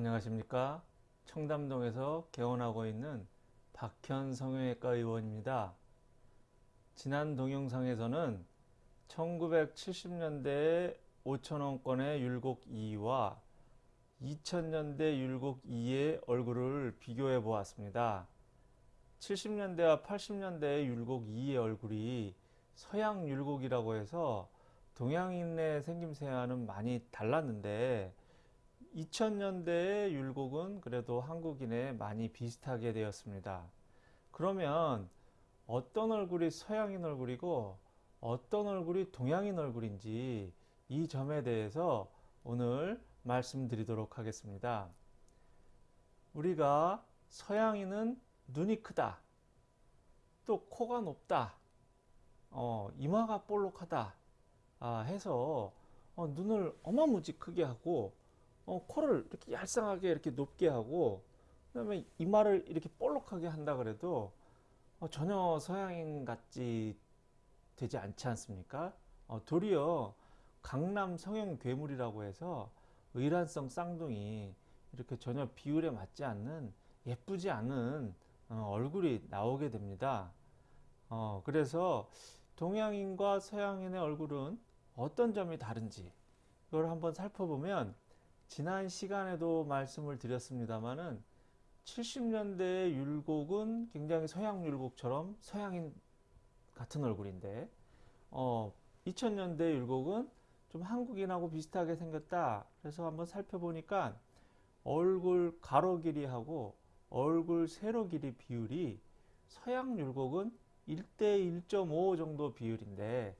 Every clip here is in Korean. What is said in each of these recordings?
안녕하십니까? 청담동에서 개원하고 있는 박현 성형외과 의원입니다. 지난 동영상에서는 1970년대의 5천원권의 율곡 2와 2000년대 율곡 2의 얼굴을 비교해 보았습니다. 70년대와 80년대의 율곡 2의 얼굴이 서양 율곡이라고 해서 동양인의 생김새와는 많이 달랐는데 2000년대의 율곡은 그래도 한국인에 많이 비슷하게 되었습니다. 그러면 어떤 얼굴이 서양인 얼굴이고 어떤 얼굴이 동양인 얼굴인지 이 점에 대해서 오늘 말씀드리도록 하겠습니다. 우리가 서양인은 눈이 크다. 또 코가 높다. 어, 이마가 볼록하다. 아, 해서 어, 눈을 어마무지 크게 하고 어, 코를 이렇게 얄쌍하게 이렇게 높게 하고 그 다음에 이마를 이렇게 볼록하게 한다 그래도 어, 전혀 서양인 같지 되지 않지 않습니까? 어, 도리어 강남 성형 괴물이라고 해서 의란성 쌍둥이 이렇게 전혀 비율에 맞지 않는 예쁘지 않은 어, 얼굴이 나오게 됩니다. 어, 그래서 동양인과 서양인의 얼굴은 어떤 점이 다른지 이걸 한번 살펴보면 지난 시간에도 말씀을 드렸습니다만은 70년대의 율곡은 굉장히 서양 율곡처럼 서양인 같은 얼굴인데 어, 2000년대 율곡은 좀 한국인하고 비슷하게 생겼다. 그래서 한번 살펴보니까 얼굴 가로 길이하고 얼굴 세로 길이 비율이 서양 율곡은 1대 1.5 정도 비율인데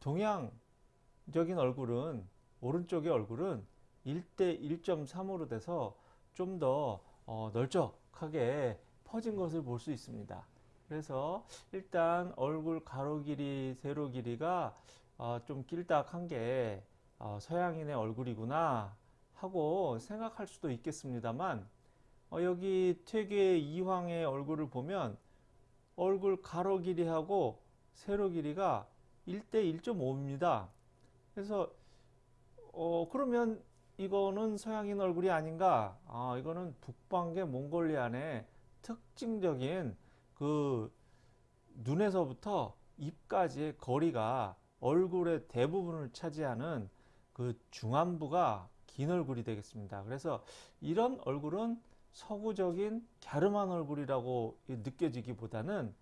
동양적인 얼굴은 오른쪽의 얼굴은 1대 1.3으로 돼서 좀더 어, 널쩍하게 퍼진 것을 볼 수 있습니다. 그래서 일단 얼굴 가로 길이, 세로 길이가 어, 좀 길딱한 게 어, 서양인의 얼굴이구나 하고 생각할 수도 있겠습니다만 어, 여기 퇴계 이황의 얼굴을 보면 얼굴 가로 길이하고 세로 길이가 1대 1.5입니다. 그래서 어, 그러면 이거는 서양인 얼굴이 아닌가? 아 이거는 북방계 몽골리안의 특징적인 그 눈에서부터 입까지의 거리가 얼굴의 대부분을 차지하는 그 중안부가 긴 얼굴이 되겠습니다. 그래서 이런 얼굴은 서구적인 갸름한 얼굴이라고 느껴지기보다는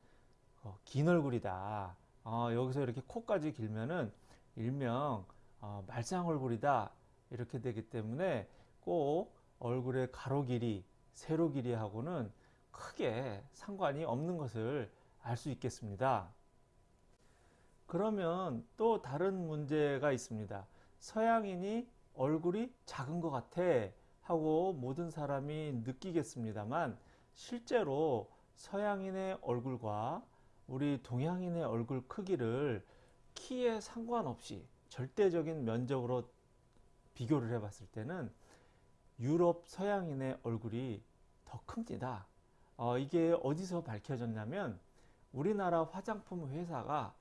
어, 긴 얼굴이다. 어, 여기서 이렇게 코까지 길면은 일명 어, 말상 얼굴이다 이렇게 되기 때문에 꼭 얼굴의 가로 길이, 세로 길이하고는 크게 상관이 없는 것을 알 수 있겠습니다. 그러면 또 다른 문제가 있습니다. 서양인이 얼굴이 작은 것 같아 하고 모든 사람이 느끼겠습니다만 실제로 서양인의 얼굴과 우리 동양인의 얼굴 크기를 키에 상관없이 절대적인 면적으로 비교를 해 봤을 때는 유럽 서양인의 얼굴이 더 큽니다. 어, 이게 어디서 밝혀졌냐면 우리나라 화장품 회사가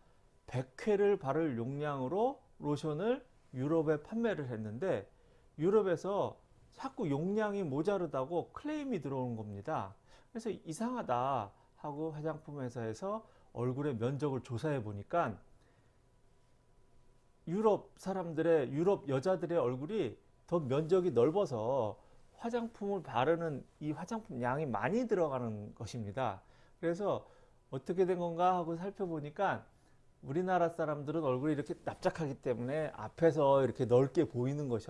100회를 바를 용량으로 로션을 유럽에 판매를 했는데 유럽에서 자꾸 용량이 모자르다고 클레임이 들어오는 겁니다. 그래서 이상하다 하고 화장품 회사에서 얼굴의 면적을 조사해 보니까 유럽 사람들의 유럽 여자들의 얼굴이 더 면적이 넓어서 화장품을 바르는 이 화장품 양이 많이 들어가는 것입니다. 그래서 어떻게 된 건가 하고 살펴보니까 우리나라 사람들은 얼굴이 이렇게 납작하기 때문에 앞에서 이렇게 넓게 보이는 것이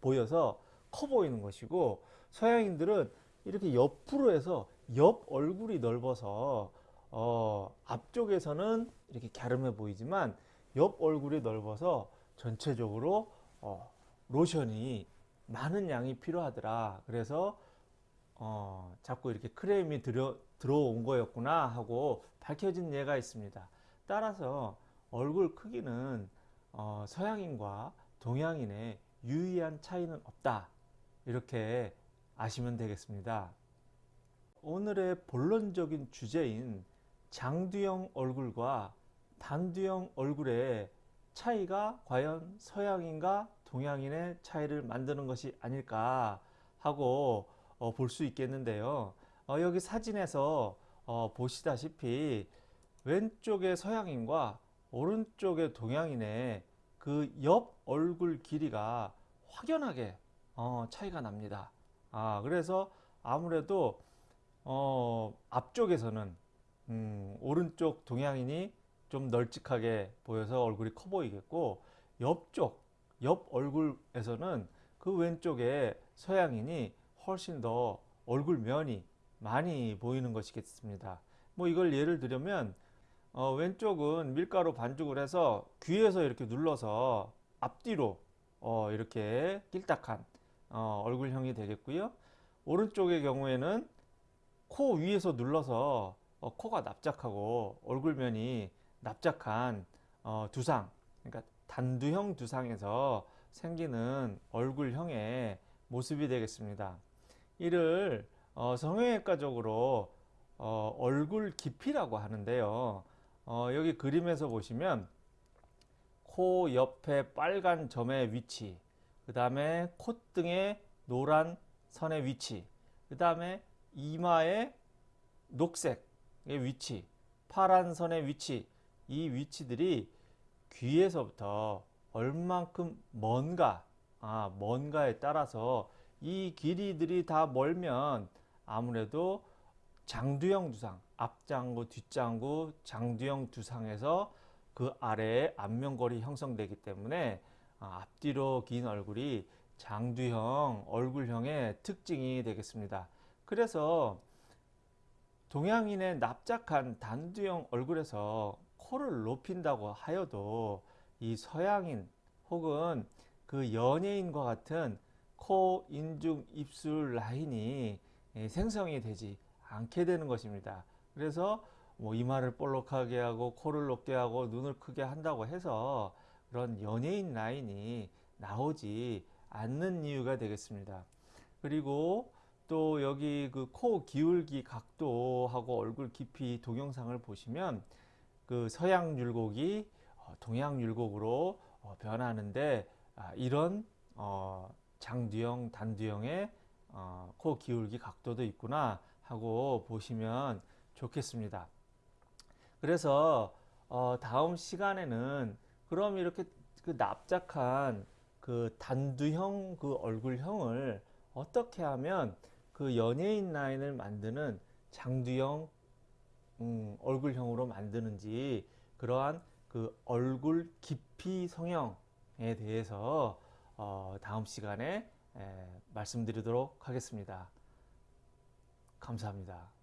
보여서 커 보이는 것이고 서양인들은 이렇게 옆으로 해서 옆 얼굴이 넓어서 어, 앞쪽에서는 이렇게 갸름해 보이지만 옆 얼굴이 넓어서 전체적으로 어, 로션이 많은 양이 필요하더라. 그래서 어, 자꾸 이렇게 크레임이 들어, 들어온 거였구나 하고 밝혀진 예가 있습니다. 따라서 얼굴 크기는 어, 서양인과 동양인의 유의한 차이는 없다. 이렇게 아시면 되겠습니다. 오늘의 본론적인 주제인 장두형 얼굴과 단두형 얼굴의 차이가 과연 서양인과 동양인의 차이를 만드는 것이 아닐까 하고 어, 볼 수 있겠는데요. 어, 여기 사진에서 어, 보시다시피 왼쪽의 서양인과 오른쪽의 동양인의 그 옆 얼굴 길이가 확연하게 어, 차이가 납니다. 아, 그래서 아무래도 어, 앞쪽에서는 음, 오른쪽 동양인이 좀 널찍하게 보여서 얼굴이 커 보이겠고 옆쪽 옆 얼굴에서는 그 왼쪽에 서양인이 훨씬 더 얼굴 면이 많이 보이는 것이겠습니다. 뭐 이걸 예를 들면 어, 왼쪽은 밀가루 반죽을 해서 귀에서 이렇게 눌러서 앞뒤로 어, 이렇게 낄딱한 어, 얼굴형이 되겠고요. 오른쪽의 경우에는 코 위에서 눌러서 어, 코가 납작하고 얼굴면이 납작한 어, 두상, 그러니까 단두형 두상에서 생기는 얼굴형의 모습이 되겠습니다. 이를 어, 성형외과적으로 어, 얼굴 깊이라고 하는데요. 어, 여기 그림에서 보시면 코 옆에 빨간 점의 위치, 그 다음에 콧등의 노란 선의 위치, 그 다음에 이마의 녹색의 위치, 파란 선의 위치, 이 위치들이 귀에서부터 얼만큼 먼가, 아, 먼가에 따라서 이 길이들이 다 멀면 아무래도 장두형 두상, 앞장구, 뒷장구, 장두형 두상에서 그 아래에 안면골이 형성되기 때문에 아, 앞뒤로 긴 얼굴이 장두형 얼굴형의 특징이 되겠습니다. 그래서 동양인의 납작한 단두형 얼굴에서 코를 높인다고 하여도 이 서양인 혹은 그 연예인과 같은 코, 인중, 입술 라인이 예, 생성이 되지 않게 되는 것입니다. 그래서 뭐 이마를 볼록하게 하고 코를 높게 하고 눈을 크게 한다고 해서 그런 연예인 라인이 나오지 않는 이유가 되겠습니다. 그리고 또 여기 그 코 기울기 각도하고 얼굴 깊이 동영상을 보시면 그 서양 율곡이 어, 동양 율곡으로 어, 변하는데 아, 이런 어, 장두형, 단두형의 코 기울기 각도도 있구나 하고 보시면 좋겠습니다. 그래서 다음 시간에는 그럼 이렇게 그 납작한 그 단두형 그 얼굴형을 어떻게 하면 그 연예인 라인을 만드는 장두형 음, 얼굴형으로 만드는지 그러한 그 얼굴 깊이 성형에 대해서 어, 다음 시간에 에, 말씀드리도록 하겠습니다. 감사합니다.